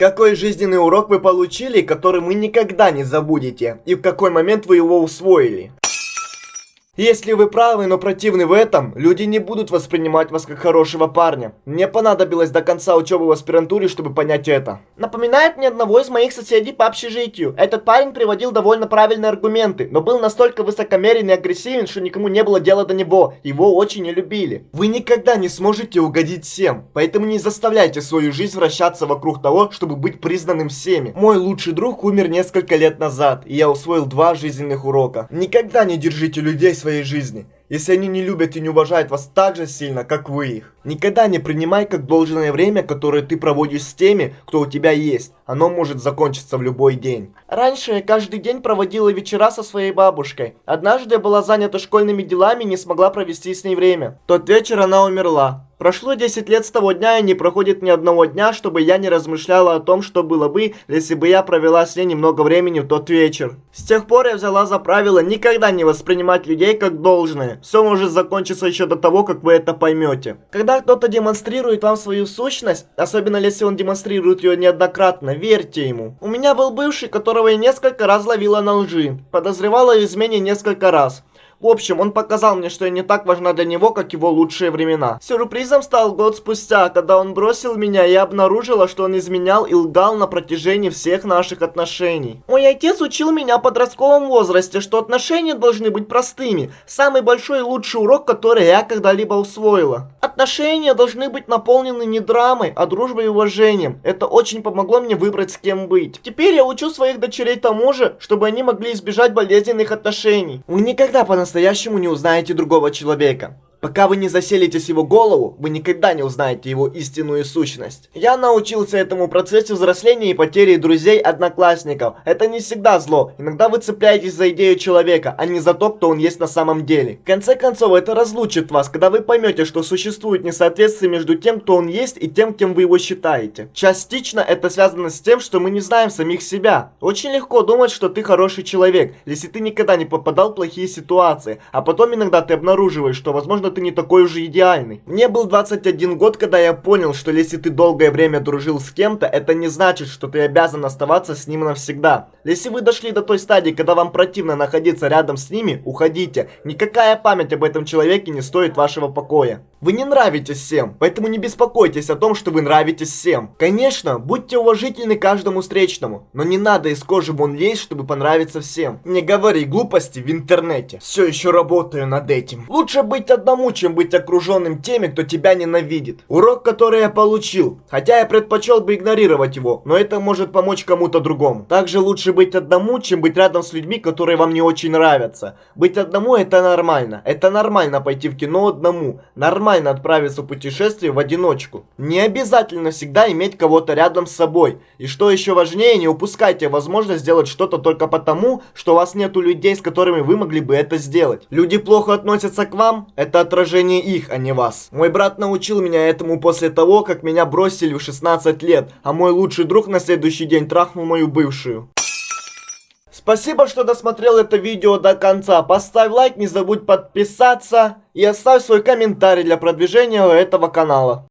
Какой жизненный урок вы получили, который вы никогда не забудете? И в какой момент вы его усвоили? Если вы правы, но противны в этом, люди не будут воспринимать вас как хорошего парня. Мне понадобилось до конца учебы в аспирантуре, чтобы понять это. Напоминает мне одного из моих соседей по общежитию. Этот парень приводил довольно правильные аргументы, но был настолько высокомерен и агрессивен, что никому не было дела до него. Его очень не любили. Вы никогда не сможете угодить всем, поэтому не заставляйте свою жизнь вращаться вокруг того, чтобы быть признанным всеми. Мой лучший друг умер несколько лет назад, и я усвоил два жизненных урока. Никогда не держите людей своей жизни, если они не любят и не уважают вас так же сильно, как вы их. Никогда не принимай как должное время, которое ты проводишь с теми, кто у тебя есть. Оно может закончиться в любой день. Раньше я каждый день проводила вечера со своей бабушкой. Однажды я была занята школьными делами и не смогла провести с ней время. тот вечер она умерла. Прошло 10 лет с того дня, и не проходит ни одного дня, чтобы я не размышляла о том, что было бы, если бы я провела с ней немного времени в тот вечер. С тех пор я взяла за правило никогда не воспринимать людей как должное. Все может закончиться еще до того, как вы это поймете. Когда кто-то демонстрирует вам свою сущность, особенно если он демонстрирует ее неоднократно, верьте ему. У меня был бывший, которого я несколько раз ловила на лжи. Подозревала в измене несколько раз. В общем, он показал мне, что я не так важна для него, как его лучшие времена. Сюрпризом стал год спустя, когда он бросил меня, я обнаружила, что он изменял и лгал на протяжении всех наших отношений. Мой отец учил меня в подростковом возрасте, что отношения должны быть простыми. Самый большой и лучший урок, который я когда-либо усвоила. Отношения должны быть наполнены не драмой, а дружбой и уважением. Это очень помогло мне выбрать с кем быть. Теперь я учу своих дочерей тому же, чтобы они могли избежать болезненных отношений. Вы никогда по по-настоящему не узнаете другого человека. Пока вы не заселитесь в его голову, вы никогда не узнаете его истинную сущность. Я научился этому процессу взросления и потери друзей-одноклассников. Это не всегда зло. Иногда вы цепляетесь за идею человека, а не за то, кто он есть на самом деле. В конце концов, это разлучит вас, когда вы поймете, что существует несоответствие между тем, кто он есть, и тем, кем вы его считаете. Частично это связано с тем, что мы не знаем самих себя. Очень легко думать, что ты хороший человек, если ты никогда не попадал в плохие ситуации, а потом иногда ты обнаруживаешь, что возможно ты не такой уже идеальный. Мне был 21 год, когда я понял, что если ты долгое время дружил с кем-то, это не значит, что ты обязан оставаться с ним навсегда. Если вы дошли до той стадии, когда вам противно находиться рядом с ними, уходите. Никакая память об этом человеке не стоит вашего покоя. Вы не нравитесь всем, поэтому не беспокойтесь о том, что вы нравитесь всем. Конечно, будьте уважительны каждому встречному, но не надо из кожи вон лезть, чтобы понравиться всем. Не говори глупости в интернете. Все еще работаю над этим. Лучше быть одному, чем быть окруженным теми, кто тебя ненавидит. Урок, который я получил, хотя я предпочел бы игнорировать его, но это может помочь кому-то другому. Также лучше быть одному, чем быть рядом с людьми, которые вам не очень нравятся. Быть одному это нормально. Это нормально пойти в кино одному. Нормально нормально отправиться в путешествие в одиночку. Не обязательно всегда иметь кого-то рядом с собой. И что еще важнее, не упускайте возможность сделать что-то только потому, что у вас нету людей, с которыми вы могли бы это сделать. Люди плохо относятся к вам, это отражение их, а не вас. Мой брат научил меня этому после того, как меня бросили в 16 лет, а мой лучший друг на следующий день трахнул мою бывшую. Спасибо, что досмотрел это видео до конца. Поставь лайк, не забудь подписаться и оставь свой комментарий для продвижения этого канала.